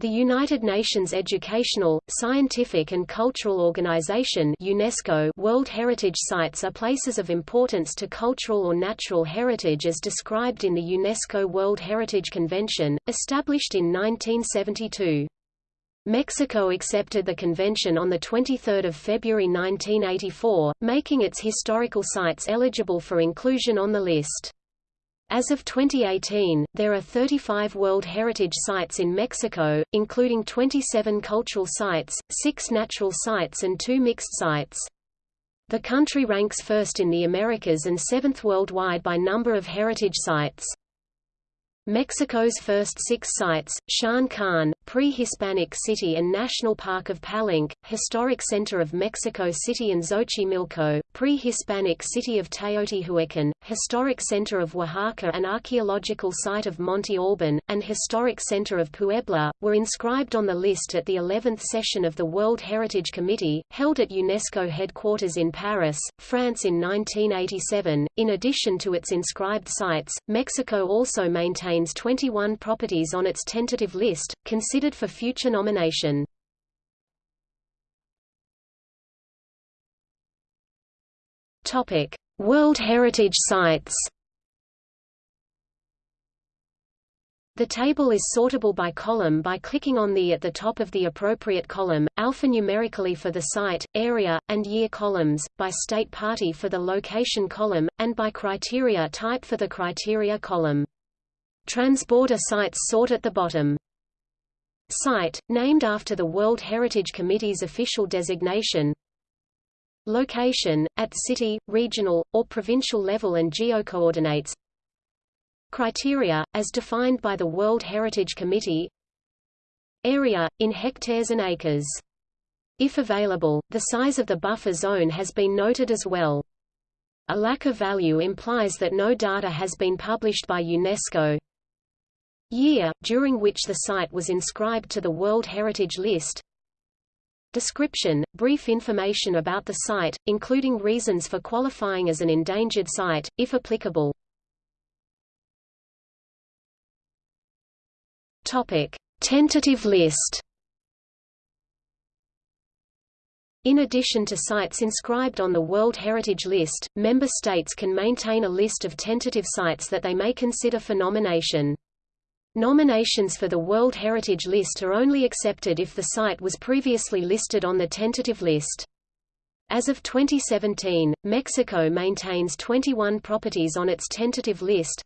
The United Nations Educational, Scientific and Cultural Organization UNESCO World Heritage Sites are places of importance to cultural or natural heritage as described in the UNESCO World Heritage Convention, established in 1972. Mexico accepted the convention on 23 February 1984, making its historical sites eligible for inclusion on the list. As of 2018, there are 35 World Heritage Sites in Mexico, including 27 cultural sites, 6 natural sites and 2 mixed sites. The country ranks first in the Americas and seventh worldwide by number of heritage sites. Mexico's first six sites, Sian Ka'an, Pre-Hispanic City and National Park of Palenque, Historic Center of Mexico City and Xochimilco, Pre-Hispanic City of Teotihuacan, Historic Center of Oaxaca and Archaeological Site of Monte Alban, and Historic Center of Puebla, were inscribed on the list at the 11th session of the World Heritage Committee, held at UNESCO headquarters in Paris, France in 1987. In addition to its inscribed sites, Mexico also maintains 21 properties on its tentative list, considered for future nomination. Topic: World Heritage Sites. The table is sortable by column by clicking on the at the top of the appropriate column, alphanumerically for the site, area, and year columns, by state party for the location column, and by criteria type for the criteria column. Transborder sites sort at the bottom. Site, named after the World Heritage Committee's official designation Location, at city, regional, or provincial level and geocoordinates Criteria, as defined by the World Heritage Committee Area, in hectares and acres. If available, the size of the buffer zone has been noted as well. A lack of value implies that no data has been published by UNESCO year, during which the site was inscribed to the World Heritage List Description, brief information about the site, including reasons for qualifying as an endangered site, if applicable. Tentative list In addition to sites inscribed on the World Heritage List, member states can maintain a list of tentative sites that they may consider for nomination. Nominations for the World Heritage List are only accepted if the site was previously listed on the tentative list. As of 2017, Mexico maintains 21 properties on its tentative list.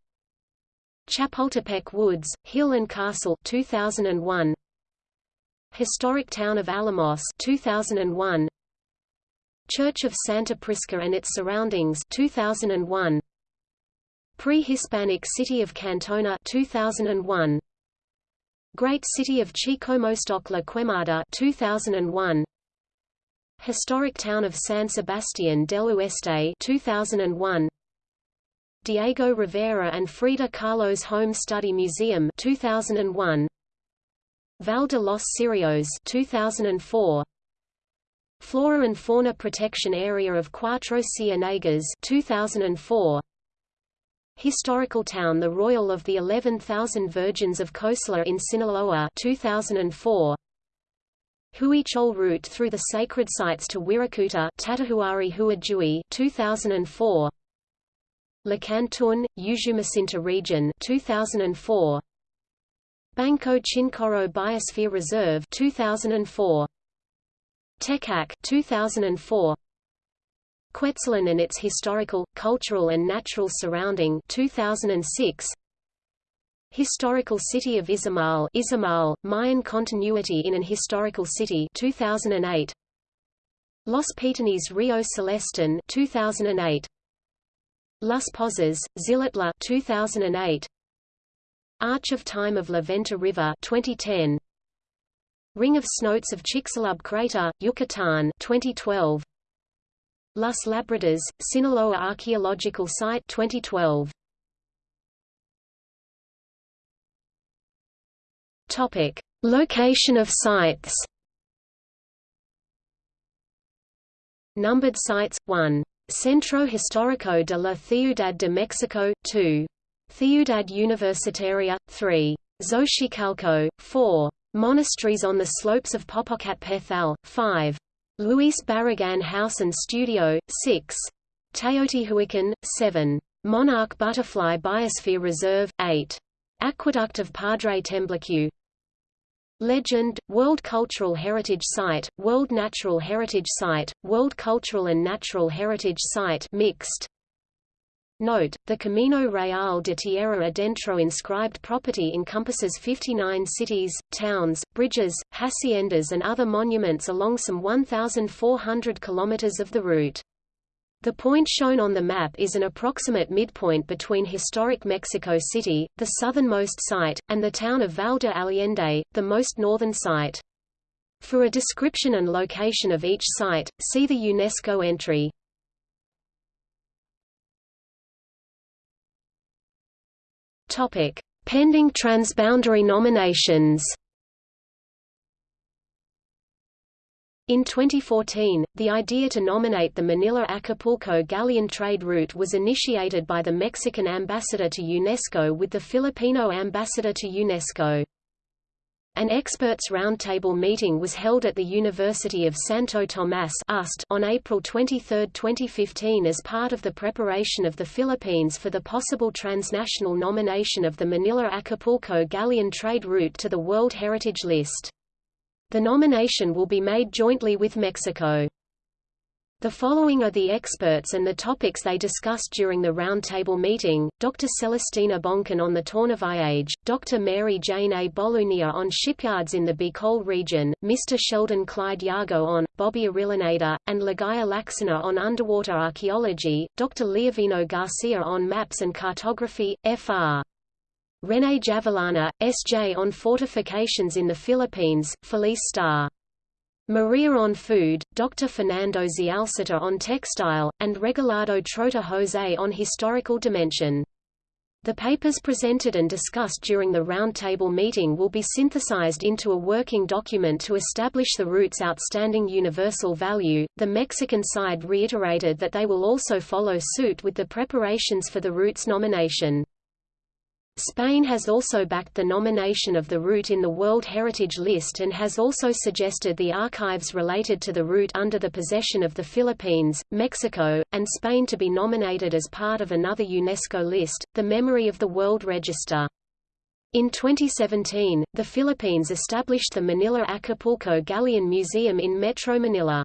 Chapultepec Woods, Hill and Castle 2001. Historic Town of Alamos 2001. Church of Santa Prisca and its surroundings 2001. Pre-Hispanic City of Cantona 2001 Great City of Chicomoztoc La Quemada 2001 Historic Town of San Sebastián del Oeste 2001 Diego Rivera and Frida Kahlo's Home Study Museum 2001 Val de los Cirios 2004 Flora and Fauna Protection Area of Cuatro Ciénegas 2004 Historical town The Royal of the 11,000 Virgins of Cosalá in Sinaloa 2004. Huichol route through the sacred sites to Wirikuta Tatahuari Huadjui 2004. Lacantun, Usumacinta region 2004. Banco Chinchorro Biosphere Reserve 2004. Tecac 2004. Cuetzalan and its Historical, Cultural and Natural Surrounding 2006. Historical City of Izamal, Izamal Mayan Continuity in an Historical City 2008. Los Petenes Rio Celestún 2008. Las Pozas, Xilitla 2008. Arch of Time of La Venta River 2010. Ring of Cenotes of Chicxulub Crater, Yucatan 2012. Las Labradas, Sinaloa Archaeological Site 2012. Topic: Location of sites. Numbered sites 1. Centro Histórico de la Ciudad de Mexico 2. Ciudad Universitaria 3. Xochicalco 4. Monasteries on the slopes of Popocatépetl, 5. Luis Barragan House and Studio, 6. Teotihuacan, 7. Monarch Butterfly Biosphere Reserve, 8. Aqueduct of Padre Tembleque Legend, World Cultural Heritage Site, World Natural Heritage Site, World Cultural and Natural Heritage Site mixed. Note, the Camino Real de Tierra Adentro inscribed property encompasses 59 cities, towns, bridges, haciendas and other monuments along some 1,400 kilometers of the route. The point shown on the map is an approximate midpoint between historic Mexico City, the southernmost site, and the town of Val de Allende, the most northern site. For a description and location of each site, see the UNESCO entry. Topic: Pending transboundary nominations. In 2014, the idea to nominate the Manila-Acapulco galleon trade route was initiated by the Mexican ambassador to UNESCO with the Filipino ambassador to UNESCO. An experts' roundtable meeting was held at the University of Santo Tomas on April 23, 2015 as part of the preparation of the Philippines for the possible transnational nomination of the Manila-Acapulco galleon trade route to the World Heritage List. The nomination will be made jointly with Mexico. The following are the experts and the topics they discussed during the roundtable meeting, Dr. Celestina Boncan on the tornaviaje, Dr. Mary Jane A. Bolunia on shipyards in the Bicol region, Mr. Sheldon Clyde Jago-on, Bobby Orillaneda, and Ligaya Lacsina on underwater archaeology, Dr. Leovino Garcia on maps and cartography, Fr. René Javellana, S.J. on fortifications in the Philippines, Felice Star. Maria on food, Dr. Fernando Zialcita on textile, and Regalado Trota Jose on historical dimension. The papers presented and discussed during the roundtable meeting will be synthesized into a working document to establish the route's outstanding universal value. The Mexican side reiterated that they will also follow suit with the preparations for the route's nomination. Spain has also backed the nomination of the route in the World Heritage List and has also suggested the archives related to the route under the possession of the Philippines, Mexico, and Spain to be nominated as part of another UNESCO list, the Memory of the World Register. In 2017, the Philippines established the Manila Acapulco Galleon Museum in Metro Manila.